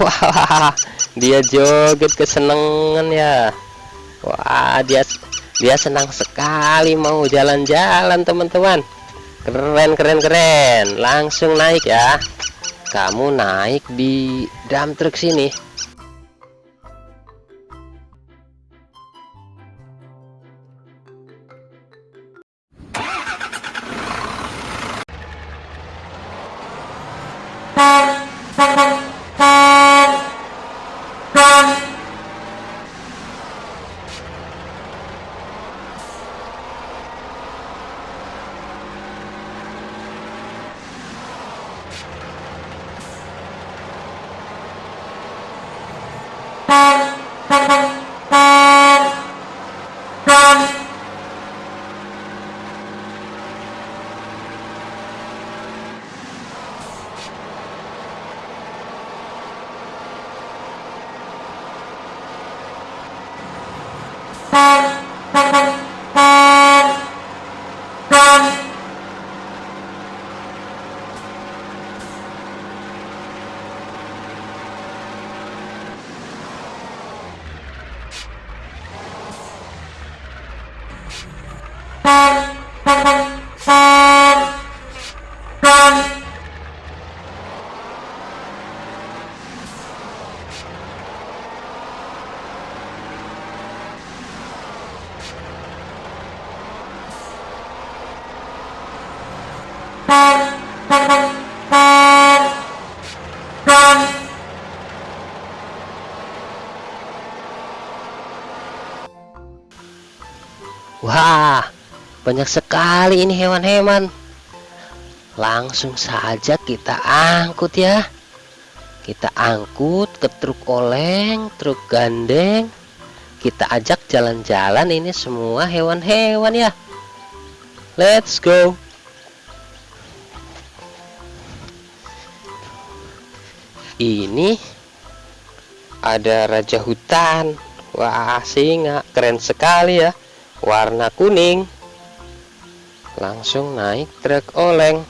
wah dia joget kesenangan ya. Wah dia dia senang sekali mau jalan-jalan teman-teman. Keren keren keren. Langsung naik ya. Kamu naik di dump truck sini Bye. Wah, banyak sekali ini hewan-hewan. Langsung saja kita angkut ya. Kita angkut ke truk oleng, truk gandeng. Kita ajak jalan-jalan ini semua hewan-hewan ya. Let's go. Ini ada raja hutan. Wah, singa keren sekali ya warna kuning langsung naik truk oleng.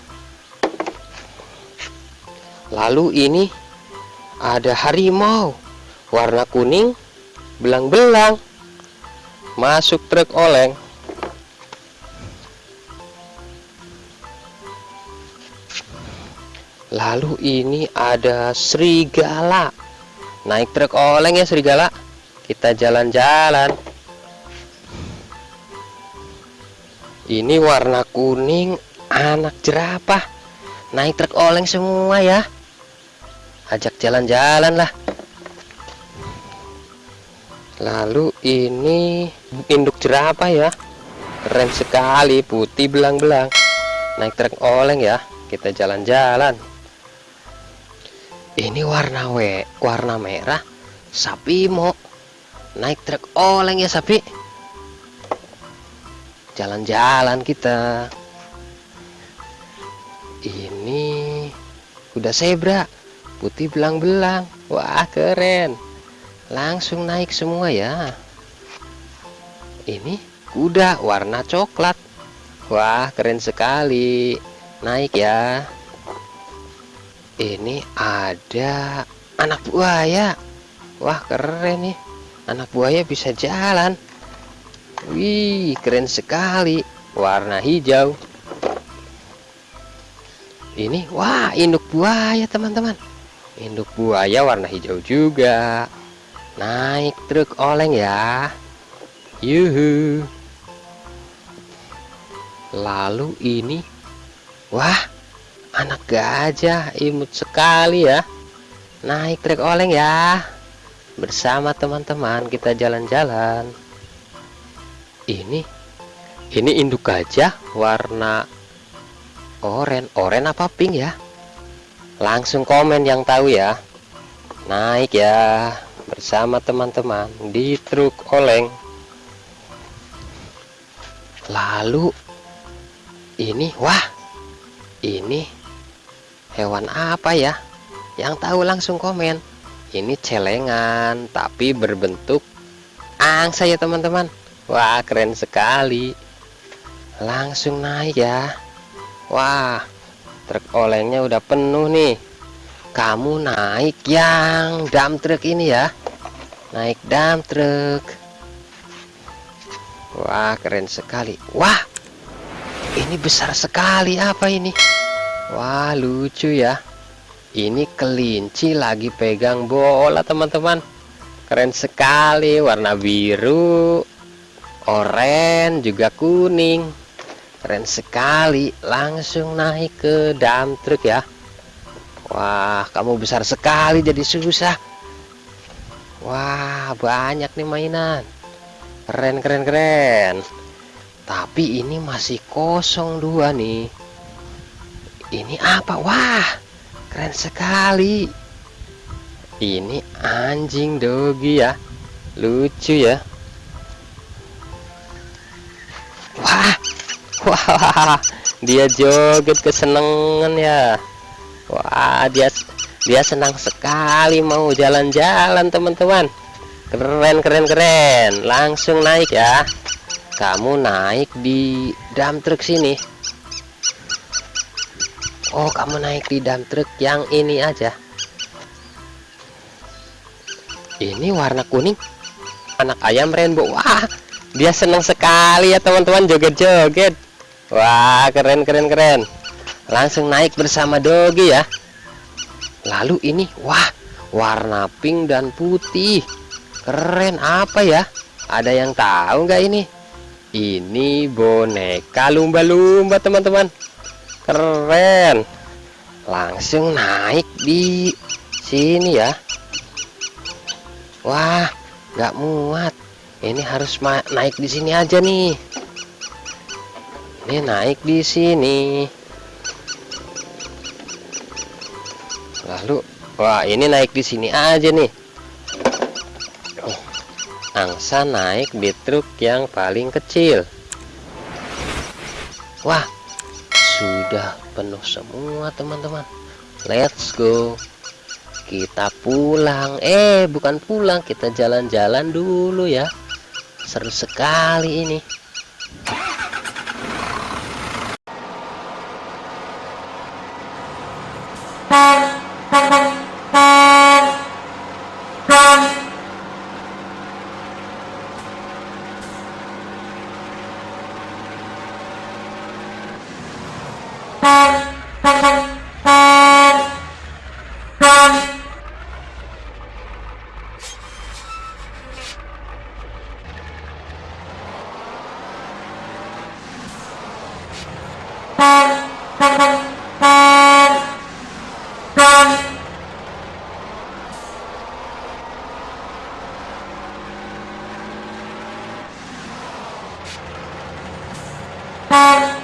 Lalu ini ada harimau warna kuning belang-belang. Masuk truk oleng. Lalu ini ada serigala. Naik truk oleng ya serigala. Kita jalan-jalan ini warna kuning anak jerapah. Naik truk oleng semua ya. Ajak jalan-jalan lah. Lalu ini induk jerapah ya. Keren sekali putih belang-belang. Naik truk oleng ya kita jalan-jalan. Ini warna W warna merah sapi mau naik truk oleng ya sapi jalan-jalan kita. Ini kuda zebra putih belang-belang. Wah keren. Langsung naik semua ya. Ini kuda warna coklat. Wah keren sekali. Naik ya. Ini ada anak buaya. Wah keren nih. Anak buaya bisa jalan Wih, keren sekali. Warna hijau. Ini, wah, induk buaya, teman-teman. Induk buaya warna hijau juga. Naik truk oleng ya. Yuhu. Lalu ini, wah, anak gajah imut sekali ya. Naik truk oleng ya. Bersama teman-teman kita jalan-jalan ini? Ini induk gajah warna oren oren apa pink ya? Langsung komen yang tahu ya. Naik ya bersama teman-teman di truk oleng. Lalu ini wah ini hewan apa ya? Yang tahu langsung komen. Ini celengan tapi berbentuk angsa ya teman-teman Wah keren sekali. Langsung naik ya. Wah Truk olengnya udah penuh nih. Kamu naik yang dump truck ini ya. Naik dump truck wah keren sekali. Wah ini besar sekali. Apa ini? Wah lucu ya. Ini kelinci lagi pegang bola teman-teman. Keren sekali warna biru oranye juga kuning keren sekali langsung naik ke dump truck ya Wah, kamu besar sekali jadi susah. Wah, banyak nih mainan. Keren, keren, keren. Tapi ini masih kosong dua nih. Ini apa? Wah, keren sekali. Ini anjing dogi ya. Lucu ya. Wah, dia joget kesenangan ya. Wah dia dia senang sekali mau jalan-jalan teman-teman. Keren keren keren. Langsung naik ya. Kamu naik di dump truck sini. Oh kamu naik di dump truck yang ini aja. Ini warna kuning. Anak ayam rainbow. Wah dia senang sekali ya teman-teman. Joget-joget wah keren keren keren. Langsung naik bersama Dogi ya. Lalu ini wah warna pink dan putih. Keren apa ya? Ada yang tahu nggak ini? Ini boneka lumba-lumba teman-teman. Keren. Langsung naik di sini ya. Wah nggak muat. Ini harus naik di sini aja nih ini naik di sini. Lalu wah ini naik di sini aja nih. Oh, angsa naik di truk yang paling kecil. Wah sudah penuh semua teman-teman. Let's go. Kita pulang. Eh bukan pulang kita jalan-jalan dulu ya. Seru sekali ini Bye.